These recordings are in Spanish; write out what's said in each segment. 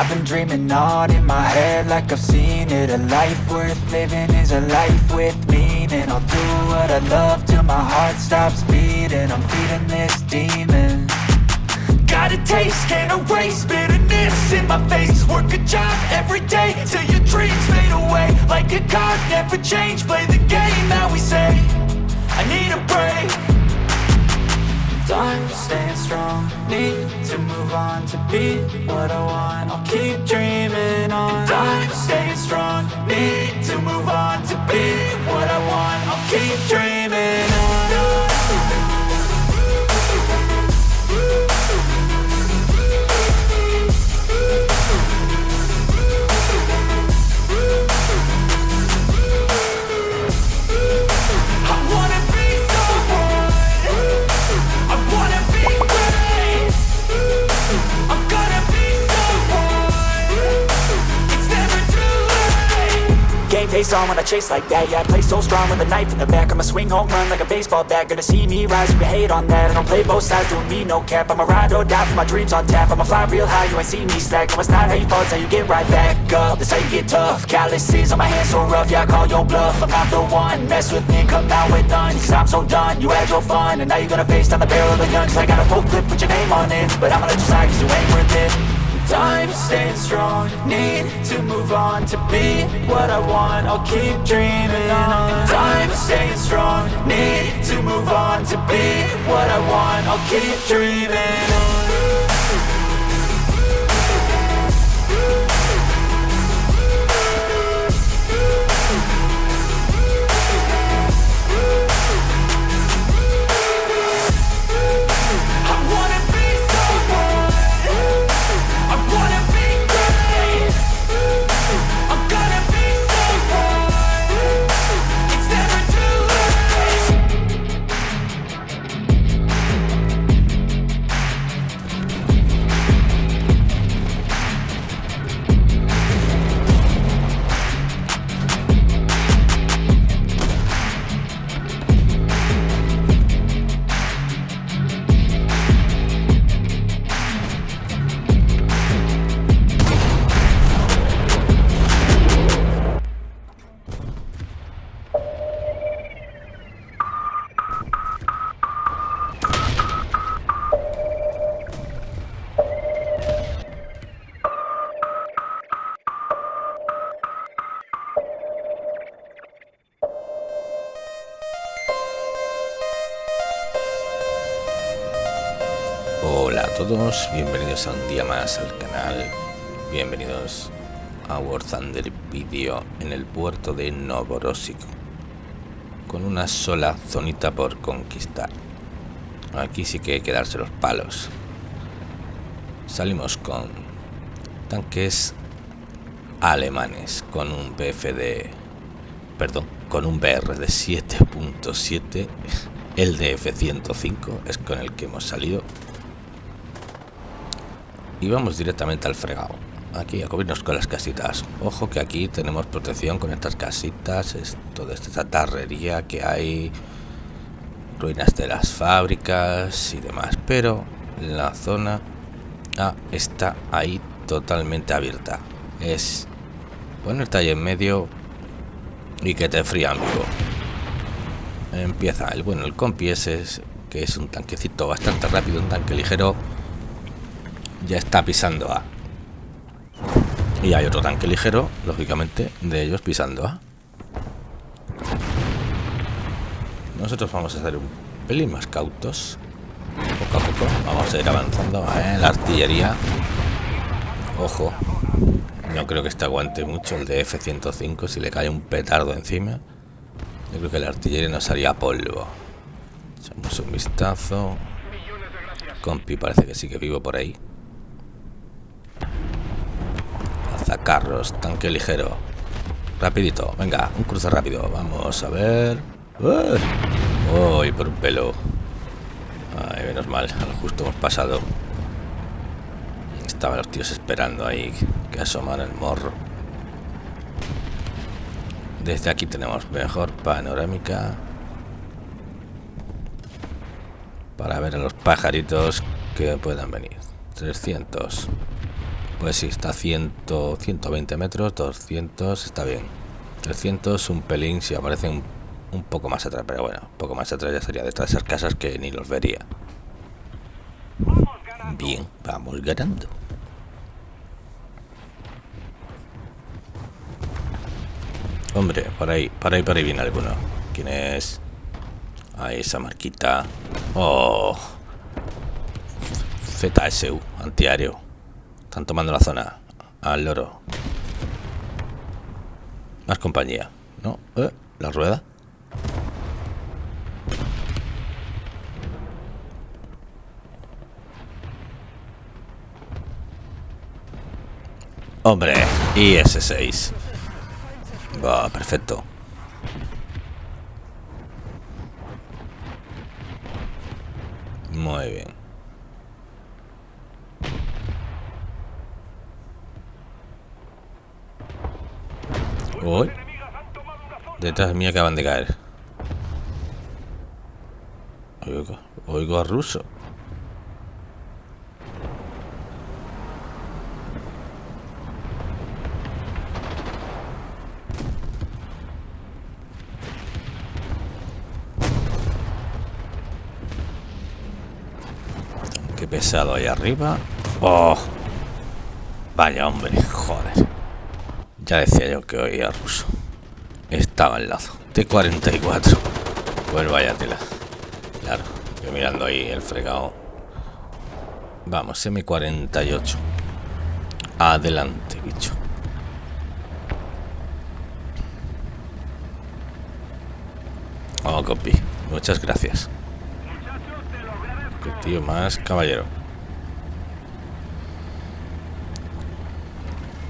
I've been dreaming on in my head like I've seen it. A life worth living is a life with meaning. I'll do what I love till my heart stops beating. I'm feeding this demon. Got a taste, can't erase bitterness in my face. Work a job every day till your dreams fade away. Like a card, never change, play the game that we say. I need a break. Time staying strong, need to move on to be what I want. I'll keep dreaming on. Time staying strong, need to move on to be what I want. I'll keep dreaming face on when I chase like that. Yeah, I play so strong with a knife in the back. I'ma swing home run like a baseball bat. Gonna see me rise, you hate on that. I don't play both sides, doing me no cap. I'ma ride or die for my dreams on tap. I'ma fly real high, you ain't see me slack. No, it's not how you fall, it's how you get right back up. That's how you get tough. Calluses on my hands so rough Yeah, I call your bluff. I'm not the one Mess with me, come out with none. Cause I'm so done, you had your fun. And now you're gonna face down the barrel of the gun. Cause I got a full clip with your name on it. But I'ma let you slide cause you ain't worth it Time staying strong, need to move on to be what I want. I'll keep dreaming on. Time staying strong, need to move on to be what I want. I'll keep dreaming on. Bienvenidos a un día más al canal, bienvenidos a War Thunder Video en el puerto de Novorossiysk con una sola zonita por conquistar. Aquí sí que hay que darse los palos. Salimos con tanques alemanes con un BFD, perdón, con un BR de 7.7, el DF-105 es con el que hemos salido y vamos directamente al fregado. Aquí a cubrirnos con las casitas. Ojo que aquí tenemos protección con estas casitas, es toda esta tarrería que hay, ruinas de las fábricas y demás. Pero la zona A está ahí totalmente abierta. Es ponerte ahí en medio y que te frían vivo. Empieza el bueno, el compi ese, es- que es un tanquecito bastante rápido, un tanque ligero ya está pisando A. Y hay otro tanque ligero, lógicamente, de ellos pisando A. Nosotros vamos a hacer un pelín más cautos. Poco a poco vamos a ir avanzando. ¿eh? La artillería. Ojo. No creo que este aguante mucho el de F-105 si le cae un petardo encima. Yo creo que la artillería nos haría polvo. Echamos un vistazo. Compi parece que sigue vivo por ahí. Alzacarros, tanque ligero. Rapidito, venga, un cruce rápido. Vamos a ver. ¡Uy! por un pelo. Menos mal, justo hemos pasado. Estaban los tíos esperando ahí que asoman el morro. Desde aquí tenemos mejor panorámica. Para ver a los pajaritos que puedan venir. 300. Pues sí, está a 100, 120 metros, 200, está bien. 300, un pelín, si aparece un, un poco más atrás, pero bueno, un poco más atrás ya sería de esas casas que ni los vería. Bien, vamos ganando. Hombre, por ahí, por ahí, por ahí viene alguno. ¿Quién es? Ahí esa marquita. Oh. ZSU, antiaéreo. Están tomando la zona. Al loro. Más compañía. ¿No? ¿Eh? ¿La rueda? Hombre, IS-6. Va, perfecto. Muy bien. Detrás mí acaban de caer. Oigo, oigo a ruso. Qué pesado ahí arriba. Oh. Vaya hombre, joder. Ya decía yo que oía ruso. Estaba al lado. T-44. Pues vaya tela. Claro, yo mirando ahí el fregado. Vamos, M48. Adelante, bicho. Oh, copy. Muchas gracias. Qué tío más caballero.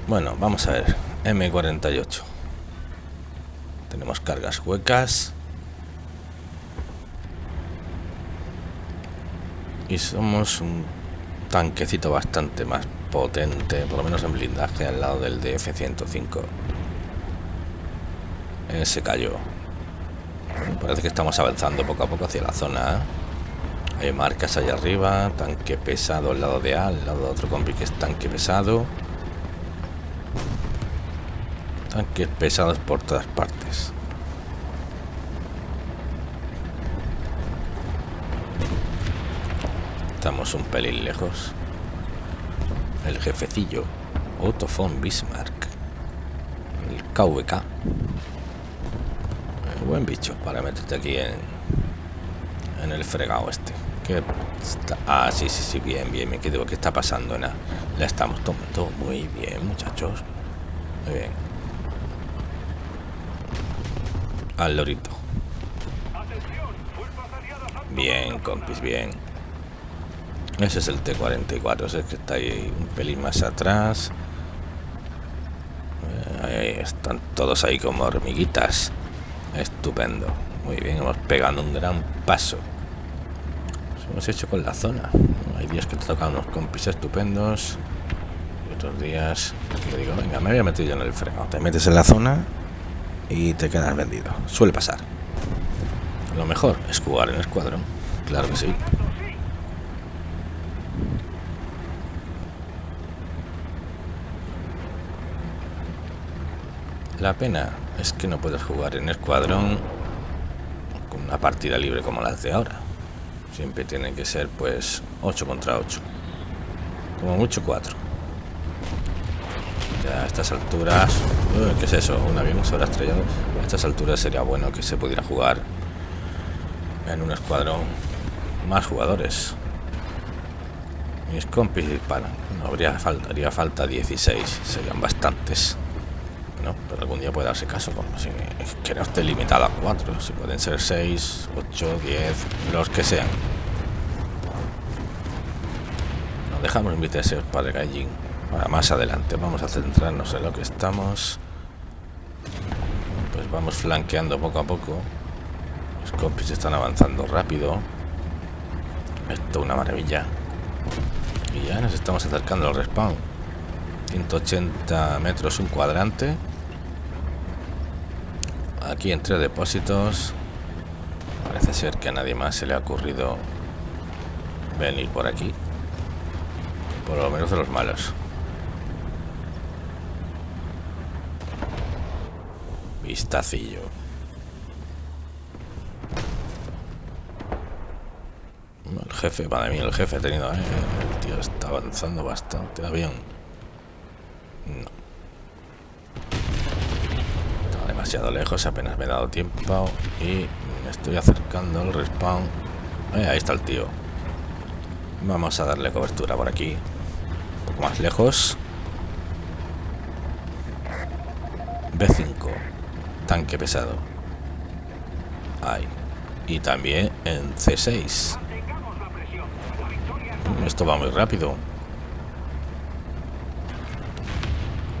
Bueno, vamos a ver. M48. Tenemos cargas huecas. Y somos un tanquecito bastante más potente, por lo menos en blindaje, al lado del DF-105. Eh, se cayó. Parece que estamos avanzando poco a poco hacia la zona. Hay marcas allá arriba, tanque pesado al lado de A, al lado de otro compi que es tanque pesado. Tanques pesados por todas partes. Estamos un pelín lejos. El jefecillo, Otto von Bismarck. El KVK. Eh, buen bicho para meterte aquí en, en el fregado este. ¿Qué está? Ah, sí, sí, sí, bien, bien. Me quedo. ¿Qué está pasando? Nada. La estamos tomando muy bien, muchachos. Muy bien. Al lorito. Bien, compis, bien. Ese es el T-44, ese que está ahí un pelín más atrás. Eh, ahí están todos ahí como hormiguitas. Estupendo. Muy bien, hemos pegado un gran paso. Nos hemos hecho con la zona. Hay días que te tocan unos compis estupendos. Y otros días digo, venga, me voy a meter yo en el fregado. Te metes en la zona y te quedas vendido. Suele pasar. Lo mejor es jugar en escuadrón. Claro que sí. La pena es que no puedes jugar en escuadrón con una partida libre como las de ahora. Siempre tiene que ser pues 8 contra 8. Como mucho 4. A estas alturas... Uy, ¿Qué es eso? ¿Un avión se habrá estrellado? A estas alturas sería bueno que se pudiera jugar en un escuadrón más jugadores. Mis compis disparan. No habría falta, haría falta 16. Serían bastantes. No, pero algún día puede darse caso, como si que no esté limitado a 4, si pueden ser 6, 8, 10, los que sean. Nos dejamos invitarse para el gallín. Más adelante, vamos a centrarnos en lo que estamos. Pues vamos flanqueando poco a poco. Los compis están avanzando rápido. Esto es una maravilla. Y ya nos estamos acercando al respawn. 180 metros un cuadrante aquí entre depósitos parece ser que a nadie más se le ha ocurrido venir por aquí por lo menos de los malos vistacillo. El jefe, madre mía, el jefe ha tenido... eh, el tío está avanzando bastante bien. No. Está demasiado lejos, apenas me he dado tiempo y me estoy acercando al respawn. Eh, ahí está el tío. Vamos a darle cobertura por aquí. Un poco más lejos. B5. Tanque pesado. Ahí. Y también en C6. Mm, Esto va muy rápido.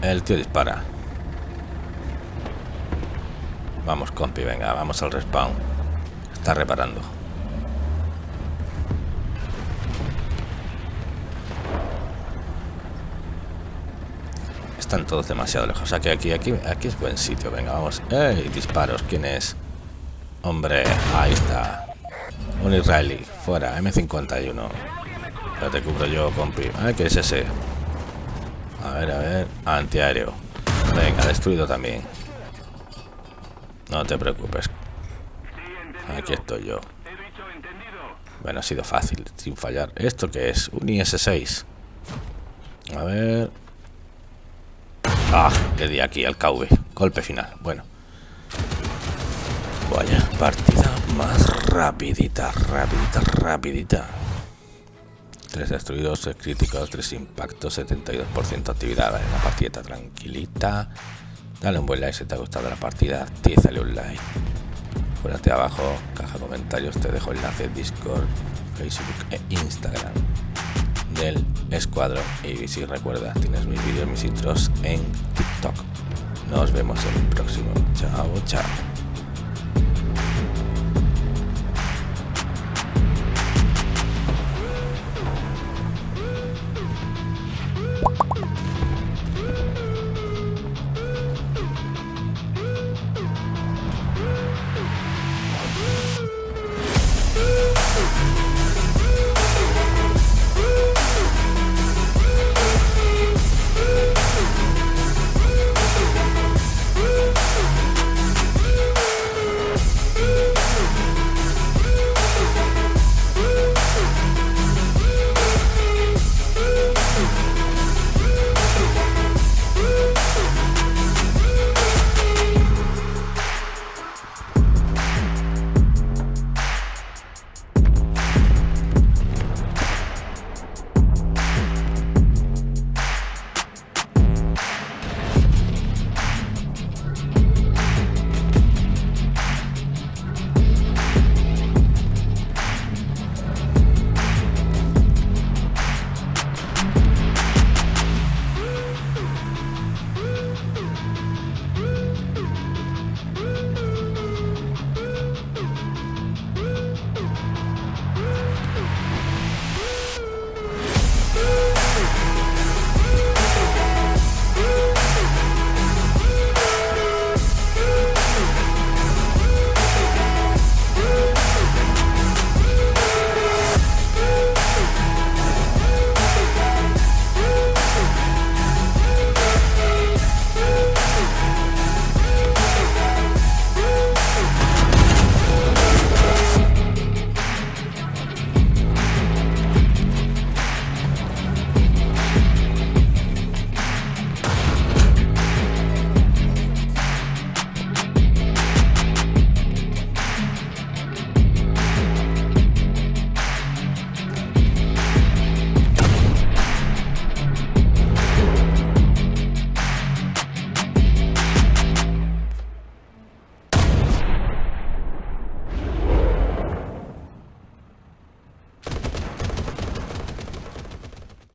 El tío dispara. Vamos, compi, venga, vamos al respawn. Está reparando. Están todos demasiado lejos. O sea que aquí, aquí, aquí es buen sitio. Venga, vamos. ¡Ey! Disparos. ¿Quién es? Hombre, ahí está. Un israelí. Fuera. M51. Ya te cubro yo, compi. Ay, ¿qué es ese? A ver, a ver. Antiaéreo. Venga, destruido también. No te preocupes. Aquí estoy yo. Bueno, ha sido fácil, sin fallar. ¿Esto qué es? Un IS-6. A ver... Ah, le di aquí al KV. Golpe final. Bueno. Vaya, partida más rapidita, rapidita, rapidita. Tres destruidos, tres críticos, tres impactos, 72% actividad. En la partida tranquilita. Dale un buen like si te ha gustado la partida. Tízale un like. Fuérate abajo, caja de comentarios, te dejo enlace Discord, Facebook e Instagram del escuadrón. Y si recuerdas, tienes mis vídeos, mis intros en TikTok. Nos vemos en el próximo. Chao, chao.